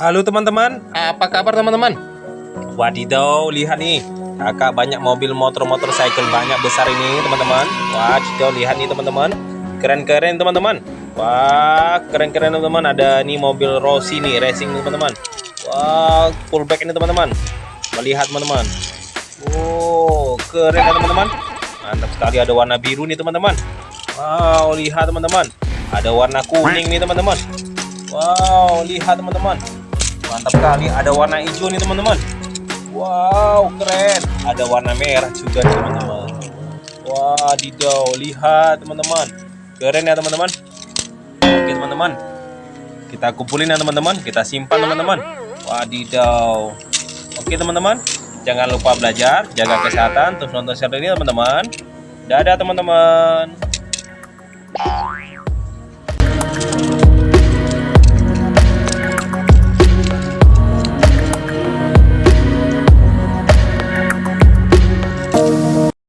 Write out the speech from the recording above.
Halo teman-teman, apa kabar teman-teman? Wadidaw, lihat nih, kakak banyak mobil motor motor cycle banyak besar ini teman-teman. Wadidaw, lihat nih teman-teman, keren-keren teman-teman. Wah, keren-keren teman-teman. Ada nih mobil Rossi nih, racing nih teman-teman. Wah, fullback ini teman-teman. Melihat teman-teman. Oh, keren ya teman-teman. Mantap sekali ada warna biru nih teman-teman. Wow, lihat teman-teman. Ada warna kuning nih teman-teman. Wow, lihat teman-teman mantap sekali. Ada warna hijau nih teman-teman. Wow keren. Ada warna merah juga teman-teman. Wadidaw lihat teman-teman. Keren ya teman-teman. Oke teman-teman. Kita kumpulin ya teman-teman. Kita simpan teman-teman. Wadidaw oke teman-teman. Jangan lupa belajar jaga kesehatan terus nonton channel ini teman-teman. Dadah teman-teman